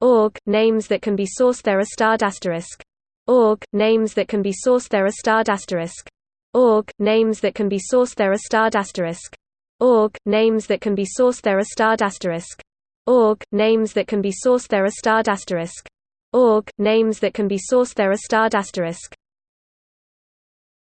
org names that can be sourced there are starred asterisk. Org names that can be sourced there are starred asterisk. Org names that can be sourced there are starred asterisk. Org names that can be sourced there are starred asterisk. Org names that can be sourced there are starred asterisk. Org names that can be sourced there are starred asterisk.